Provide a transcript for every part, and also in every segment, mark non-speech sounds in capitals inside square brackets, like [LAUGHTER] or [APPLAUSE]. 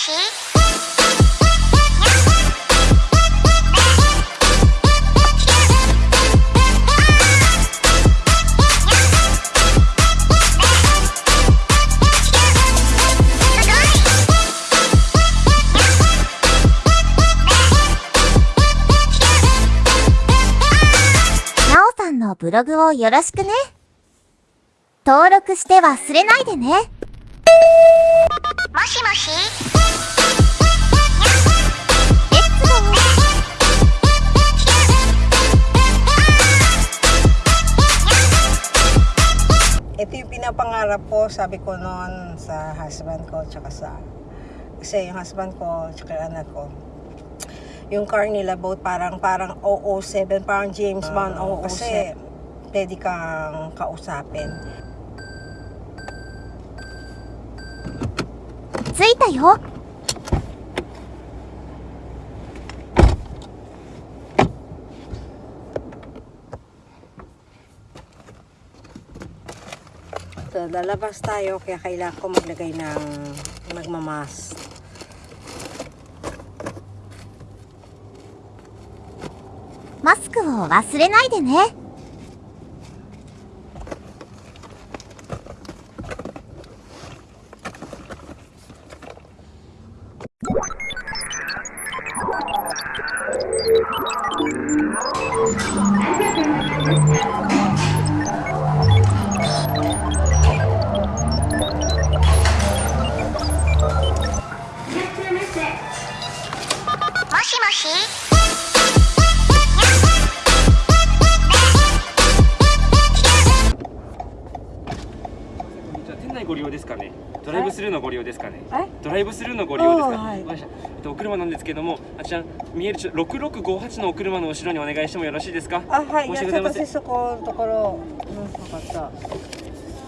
しなおさんのブログをよろしくね。登録して忘れないでね。もしもし Ito yung pinapangarap ko, sabi ko noon sa husband ko, tsaka sa, kasi yung husband ko, tsaka yung anak ko. Yung car nila, both parang, parang 007, parang James Bond, oh, kasi pwede kang kausapin. 着いたよ。 So, lalabas tayo, kaya kailangan ko maglagay ng magmamas.「マスクを忘れないでね。しご利用ですかね。ドライブスルーのご利用ですかね。はいドライブスルーのご利用ですか。はいえっとお車なんですけども、あちら見えるちょ6658のお車の後ろにお願いしてもよろしいですか？あ、はい、申し訳ございません。そこのところ、うん、分かっ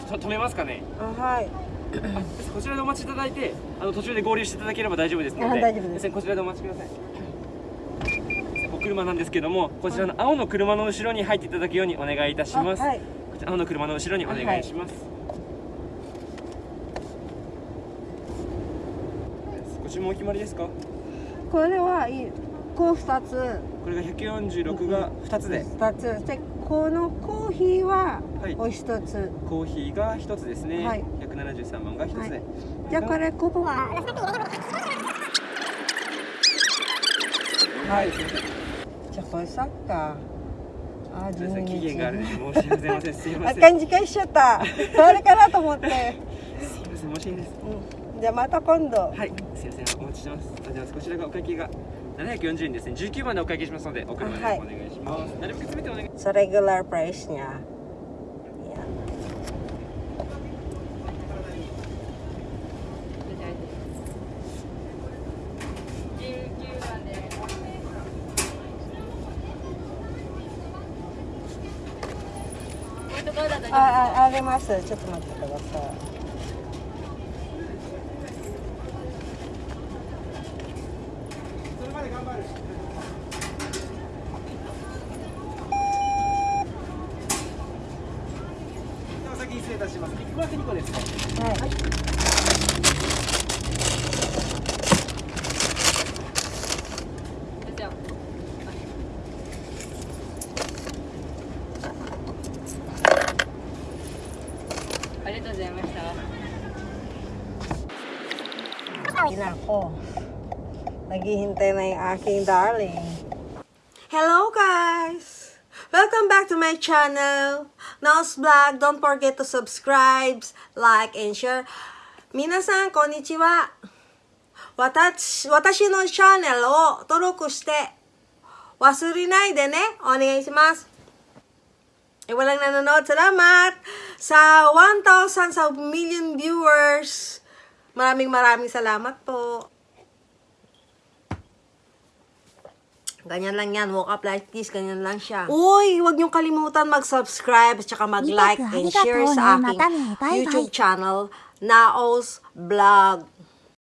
た。と止めますかね？あ、はい。あこちらでお待ちいただいて、あの途中で合流していただければ大丈夫ですので。あ大丈夫ですこちらでお待ちください。お車なんですけども、こちらの青の車の後ろに入っていただくようにお願いいたします。あはい。こちら青の車の後ろにお願いします。ご注文お決まりですか？これはいい。こう二つ。これが146が2つで、二つ。で、このコーヒーははいお一つ。コーヒーが1つですね、はい173番が1つで、はいじゃあこれここは。はい、すいませんじゃあこれサッカー。あ、すいません期12限がある。申し訳ございませんすいま [LAUGHS] あ、せん勘違いしちゃった。それかなと思って。すいません申し訳ないですうん。じゃあまた今度。はいすいませんお待ちしてますありがとうございますこちらがお会計が740円ですね19番でお会計しますのでお車でおあはい願いします、なるべく全てお願い Sa regular price niya. Yan. Ah, ah, あります。ちょっと待ってください。失礼いたしますこれは2個ですね。はいはい。Inako. Naghihintay na yung aking darling. Hello guys! Welcome back to my channel, Nose Vlog. Don't forget to subscribe, like, and share. Minasan, konnichiwa! Watashi, watashi no channel o toroku shite. Wasurinai de ne. Onegai shimasu. E walang nanonood. Salamat! Sa 1,000 million viewers! Maraming maraming salamat po. Ganyan lang yan. Woke up like this. Ganyan lang siya. Uy, huwag niyong kalimutan mag-subscribe at saka mag-like and share sa aking. YouTube channel, Naos Vlog.